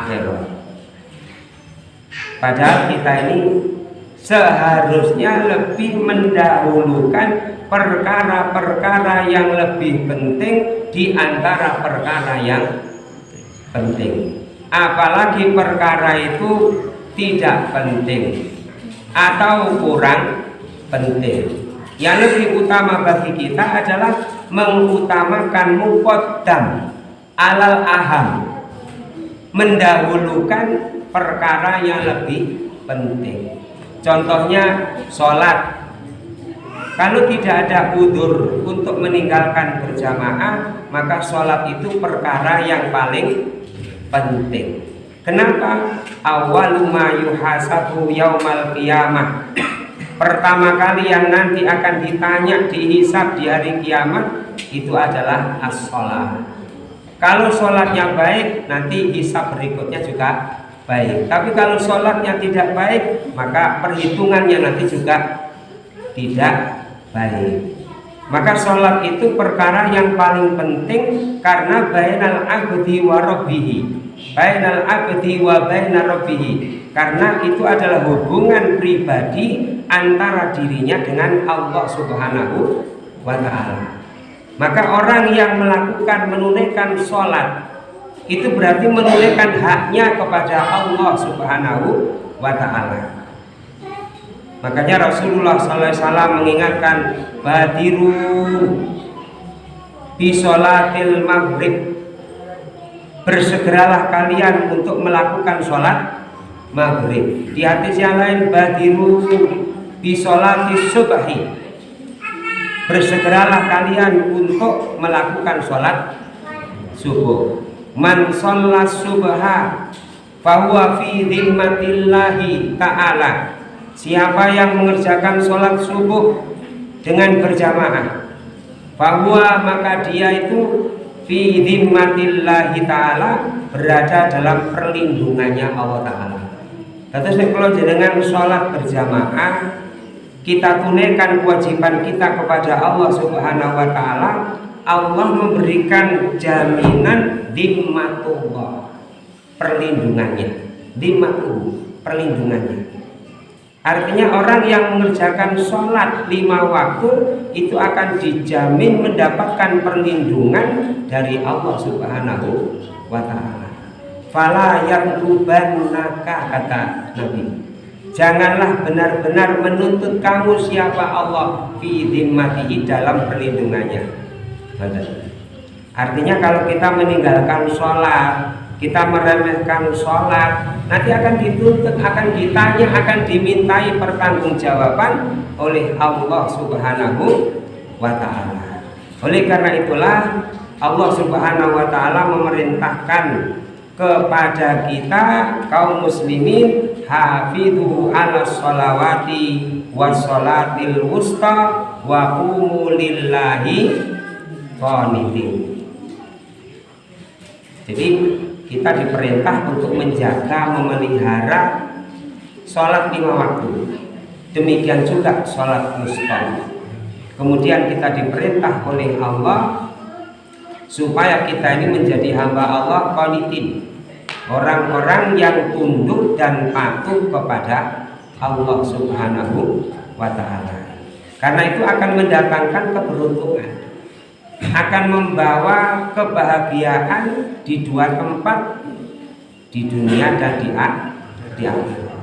akhirat. Padahal kita ini seharusnya lebih mendahulukan perkara-perkara yang lebih penting di antara perkara yang penting. Apalagi perkara itu tidak penting atau kurang penting. Yang lebih utama bagi kita adalah mengutamakan muqaddam alal aham mendahulukan perkara yang lebih penting. Contohnya sholat. Kalau tidak ada udur untuk meninggalkan berjamaah maka sholat itu perkara yang paling penting. Kenapa? Awalu ma yuhasabu yaumal qiyamah. Pertama kali yang nanti akan ditanya dihisap di hari kiamat itu adalah as-sholat kalau sholatnya baik nanti hisap berikutnya juga baik. Tapi kalau sholatnya tidak baik maka perhitungannya nanti juga tidak baik. Maka sholat itu perkara yang paling penting karena bainal abdi wa rabbihi. Bainal abdi wa bainal rabbihi. Karena itu adalah hubungan pribadi antara dirinya dengan Allah Subhanahu wa taala. Maka orang yang melakukan menunaikan sholat itu berarti menunaikan haknya kepada Allah Subhanahu wa taala. Makanya Rasulullah SAW mengingatkan badiru bisolatil maghrib. Bersegeralah kalian untuk melakukan sholat maghrib. Di hadis yang lain badiru bisolati subahi bersegeralah kalian untuk melakukan sholat subuh. Man sholat subha fahuwa fi dhimmatillahi ta'ala. Siapa yang mengerjakan sholat subuh dengan berjamaah bahwa maka dia itu fi dhimmatillahi ta'ala berada dalam perlindungannya Allah Ta'ala. Terus kalau dengan sholat berjamaah kita tunaikan kewajiban kita kepada Allah Subhanahu wa taala, Allah memberikan jaminan dimmatullah, perlindungannya. Dimmatu, perlindungannya. Artinya orang yang mengerjakan sholat lima waktu itu akan dijamin mendapatkan perlindungan dari Allah Subhanahu wa taala. Fala yang kata Nabi Janganlah benar-benar menuntut kamu siapa Allah fi dhimmatihi dalam perlindungannya. Artinya kalau kita meninggalkan sholat, kita meremehkan sholat, nanti akan dituntut, akan ditanya, akan dimintai pertanggungjawaban oleh Allah Subhanahu wa Ta'ala. Oleh karena itulah Allah Subhanahu wa Ta'ala memerintahkan kepada kita kaum muslimin hafidhu ala sholawati wa sholatil wusta wa umulillahi qanitin. Jadi kita diperintah untuk menjaga memelihara sholat lima waktu. Demikian juga sholat wusta kemudian kita diperintah oleh Allah supaya kita ini menjadi hamba Allah qanitin orang-orang yang tunduk dan patuh kepada Allah Subhanahu wa taala. Karena itu akan mendatangkan keberuntungan. Akan membawa kebahagiaan di dua tempat di dunia dan di akhirat.